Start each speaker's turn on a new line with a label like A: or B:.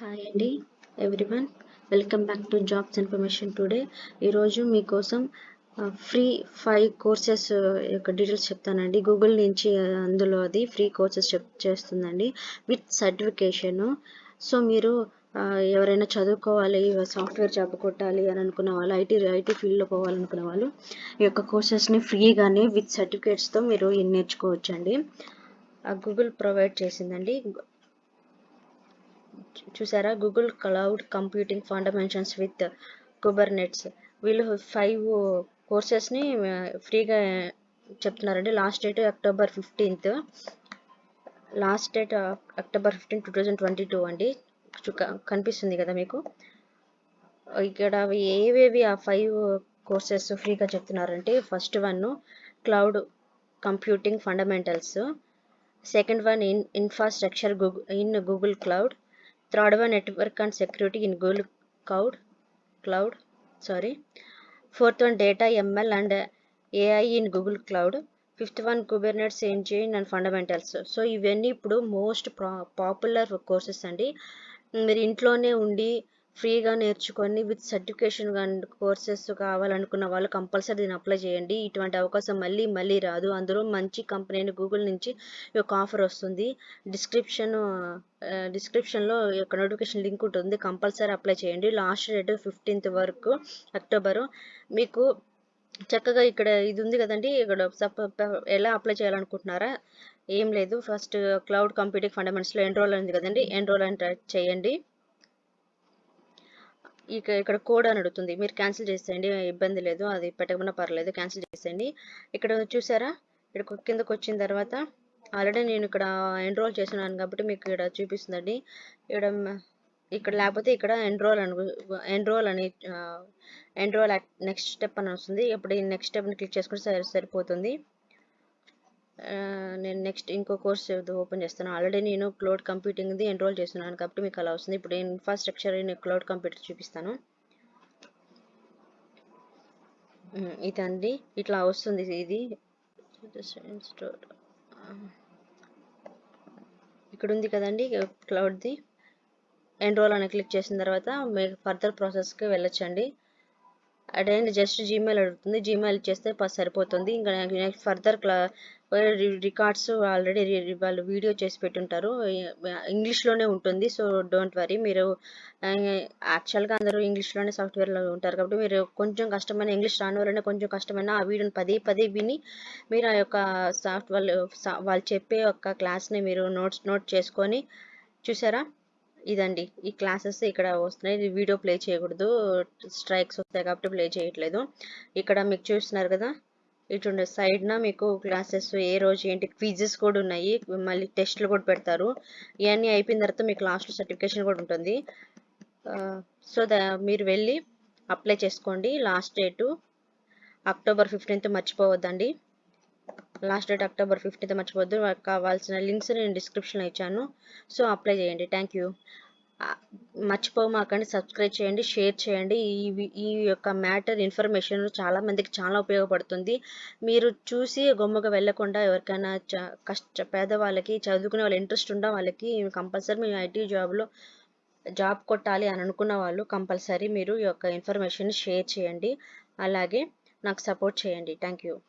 A: Hi అండి everyone welcome back to jobs information today ఈరోజు మీకోసం ఫ్రీ ఫైవ్ కోర్సెస్ యొక్క డీటెయిల్స్ చెప్తానండి. గూగుల్ నుంచి అందులో అది ఫ్రీ కోర్సెస్ చెప్ చేస్తుందండి. విత్ సర్టిఫికేషన్ సో మీరు ఎవరైనా చదువుకోవాలి సాఫ్ట్వేర్ జాబ్ కొట్టాలి అని అనుకున్న వాళ్ళు ఐటీ ఐటీ ఫీల్డ్లో పోవాలనుకున్న వాళ్ళు ఈ యొక్క కోర్సెస్ని ఫ్రీగానే విత్ సర్టిఫికేట్స్తో మీరు నేర్చుకోవచ్చండి? గూగుల్ ప్రొవైడ్ చేసిందండి. చూసారా? Google cloud computing fundamentals with Kubernetes వీళ్ళు ఫైవ్ కోర్సెస్ని ఫ్రీగా చెప్తున్నారండి. Last date October fifteenth last date October fifteen two thousand twenty two అండి కనిపిస్తుంది కదా మీకు? ఇక్కడ అవి ఏవేవి ఆ ఫైవ్ కోర్సెస్ ఫ్రీగా చెప్తున్నారంటే first one cloud computing fundamentals second one in infrastructure Google in Google cloud third one network and security in Google cloud cloud sorry fourth one data ML and AI in Google cloud fifth one Kubernetes engine and fundamentals so ఇవన్నీ ఇప్పుడు most popular courses అండి. మీరు ఇంట్లోనే ఉండి ఫ్రీగా నేర్చుకొని with certification courses కావాలనుకున్న వాళ్ళు కంపల్సరీ దీన్ని అప్లై చేయండి. ఇటువంటి అవకాశం మళ్ళీ మళ్ళీ రాదు. అందులో మంచి కంపెనీ అయిన గూగుల్ నుంచి ఈ యొక్క ఆఫర్ వస్తుంది. డిస్క్రిప్షన్ డిస్క్రిప్షన్లో యొక్క నోటిఫికేషన్ లింక్ ఉంటుంది. కంపల్సరీ అప్లై చేయండి. లాస్ట్ డేట్ ఫిఫ్టీన్త్ వరకు అక్టోబరు. మీకు చక్కగా ఇక్కడ ఇది ఉంది కదండి. ఇక్కడ ఎలా అప్లై చేయాలనుకుంటున్నారా? ఏం లేదు. ఫస్ట్ క్లౌడ్ కంప్యూటింగ్ ఫండమెంట్స్లో ఎన్రోల్ ఉంది కదండి. ఎన్రోల్ అని చేయండి. ఇక ఇక్కడ కోడ్ అని అడుగుతుంది. మీరు క్యాన్సిల్ చేసేయండి ఇబ్బంది లేదు అది పెట్టకుండా పర్లేదు క్యాన్సిల్ చేసేయండి. ఇక్కడ చూసారా? ఇక్కడ కిందకు వచ్చిన తర్వాత ఆల్రెడీ నేను ఇక్కడ ఎన్రోల్ చేస్తున్నాను కాబట్టి మీకు ఇక్కడ చూపిస్తుందండి. ఇక్కడ ఇక్కడ లేకపోతే ఇక్కడ ఎన్రోల్ అని ఎన్రోల్ అని ఎన్రోల్ నెక్స్ట్ స్టెప్ అని వస్తుంది. ఇప్పుడు ఈ నెక్స్ట్ స్టెప్ని క్లిక్ చేసుకుంటే సరి సరిపోతుంది. నేను నెక్స్ట్ ఇంకో కోర్స్ ఓపెన్ చేస్తాను. ఆల్రెడీ నేను క్లౌడ్ కంప్యూటింగ్ది ఎన్రోల్ చేస్తున్నాను కాబట్టి మీకు అలా వస్తుంది. ఇప్పుడు ఇన్ఫ్రాస్ట్రక్చర్ నేను క్లౌడ్ కంప్యూటర్ చూపిస్తాను. ఇదండి ఇట్లా వస్తుంది ఇది. ఇక్కడ ఉంది కదండి క్లౌడ్ది ఎన్రోల్ అని క్లిక్ చేసిన తర్వాత మీకు ఫర్దర్ ప్రాసెస్కి వెళ్ళొచ్చండి. అదేంటి జస్ట్ జీమెయిల్ అడుగుతుంది. జీమెయిల్ చేస్తే సరిపోతుంది. ఇంకా నెక్స్ట్ ఫర్దర్ క్లా రికార్డ్స్ ఆల్రెడీ వాళ్ళు వీడియో చేసి పెట్టుంటారు. ఇంగ్లీష్లోనే ఉంటుంది. సో డోంట్ వరీ మీరు యాక్చువల్గా అందరూ ఇంగ్లీష్లోనే సాఫ్ట్వేర్లో ఉంటారు కాబట్టి మీరు కొంచెం కష్టమైన ఇంగ్లీష్ రాని వాళ్ళనే కొంచెం కష్టమైన ఆ వీడియోని పదే పదే విని మీరు ఆ యొక్క సాఫ్ట్ వాళ్ళు వాళ్ళు చెప్పే యొక్క క్లాస్ని మీరు నోట్స్ నోట్ చేసుకొని చూసారా? ఇదండి. ఈ క్లాసెస్ ఇక్కడ వస్తున్నాయి. ఇది వీడియో ప్లే చేయకూడదు. స్ట్రైక్స్ వస్తాయి కాబట్టి ప్లే చేయట్లేదు. ఇక్కడ మీకు చూస్తున్నారు కదా? ఇటుండే సైడ్న మీకు క్లాసెస్ ఏ రోజు ఏంటి? క్విజెస్ కూడా ఉన్నాయి. మళ్ళీ టెస్ట్లు కూడా పెడతారు. ఇవన్నీ అయిపోయిన తర్వాత మీకు లాస్ట్ సర్టిఫికేషన్ కూడా ఉంటుంది. సో దా మీరు వెళ్ళి అప్లై చేసుకోండి. లాస్ట్ డేటు అక్టోబర్ ఫిఫ్టీన్త్ మర్చిపోవద్దండి. లాస్ట్ డేట్ అక్టోబర్ ఫిఫ్టీన్త్ మర్చిపోద్దు కావాల్సిన లింక్స్ నేను డిస్క్రిప్షన్లో ఇచ్చాను. సో అప్లై చేయండి. థ్యాంక్ యూ మర్చిపోమాకండి. సబ్స్క్రైబ్ చేయండి. షేర్ చేయండి. ఈ ఈ యొక్క మ్యాటర్ ఇన్ఫర్మేషన్ చాలా మందికి చాలా ఉపయోగపడుతుంది. మీరు చూసి గొమ్మగా వెళ్ళకుండా ఎవరికైనా చ- కష్ట పేదవాళ్ళకి చదువుకునే వాళ్ళ ఇంట్రెస్ట్ ఉన్న వాళ్ళకి కంపల్సరీ మేము ఐటీ జాబ్లో జాబ్ కొట్టాలి అని అనుకున్న వాళ్ళు కంపల్సరీ మీరు ఈ యొక్క ఇన్ఫర్మేషన్ షేర్ చేయండి. అలాగే నాకు సపోర్ట్ చేయండి. Thank you